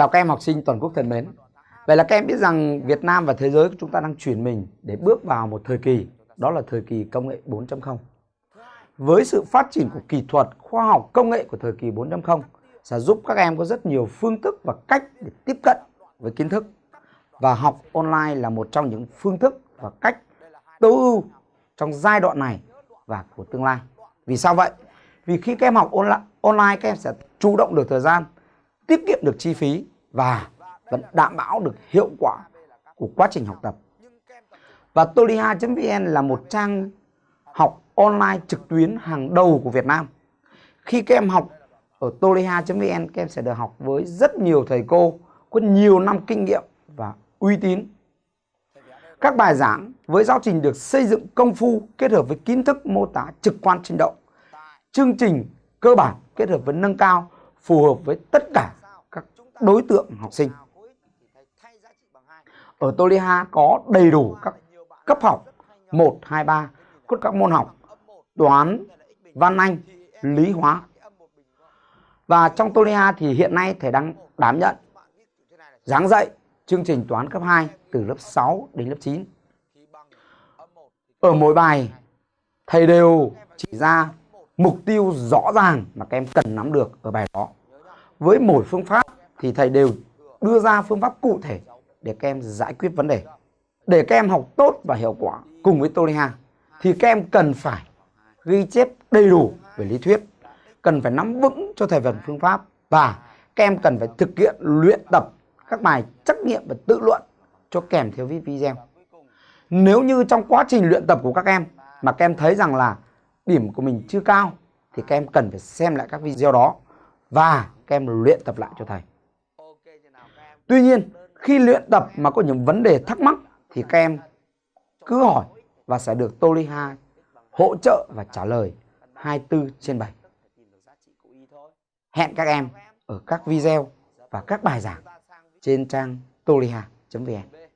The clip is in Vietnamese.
Chào các em học sinh toàn quốc thân mến. Vậy là các em biết rằng Việt Nam và thế giới của chúng ta đang chuyển mình để bước vào một thời kỳ, đó là thời kỳ công nghệ 4.0. Với sự phát triển của kỹ thuật, khoa học, công nghệ của thời kỳ 4.0 sẽ giúp các em có rất nhiều phương thức và cách để tiếp cận với kiến thức. Và học online là một trong những phương thức và cách tối ưu trong giai đoạn này và của tương lai. Vì sao vậy? Vì khi các em học online các em sẽ chủ động được thời gian, tiết kiệm được chi phí và vẫn đảm bảo được hiệu quả của quá trình học tập. Và toliha.vn là một trang học online trực tuyến hàng đầu của Việt Nam. Khi các em học ở toliha.vn các em sẽ được học với rất nhiều thầy cô, có nhiều năm kinh nghiệm và uy tín. Các bài giảng với giáo trình được xây dựng công phu, kết hợp với kiến thức mô tả trực quan sinh động. Chương trình cơ bản kết hợp với nâng cao, phù hợp với tất cả đối tượng học sinh. Ở Toliha có đầy đủ các cấp học 1, 2, 3, cốt các môn học toán, văn anh, lý hóa. Và trong Toliha thì hiện nay thầy đang đảm nhận giảng dạy chương trình toán cấp 2 từ lớp 6 đến lớp 9. Ở mỗi bài thầy đều chỉ ra mục tiêu rõ ràng mà các em cần nắm được ở bài đó. Với mỗi phương pháp thì thầy đều đưa ra phương pháp cụ thể để các em giải quyết vấn đề. Để các em học tốt và hiệu quả cùng với Toliha thì các em cần phải ghi chép đầy đủ về lý thuyết, cần phải nắm vững cho thầy phần phương pháp và các em cần phải thực hiện luyện tập các bài trắc nghiệm và tự luận cho kèm theo video. Nếu như trong quá trình luyện tập của các em mà các em thấy rằng là điểm của mình chưa cao thì các em cần phải xem lại các video đó và các em luyện tập lại cho thầy. Tuy nhiên, khi luyện tập mà có những vấn đề thắc mắc thì các em cứ hỏi và sẽ được Toliha hỗ trợ và trả lời 24 trên 7. Hẹn các em ở các video và các bài giảng trên trang toliha.vn.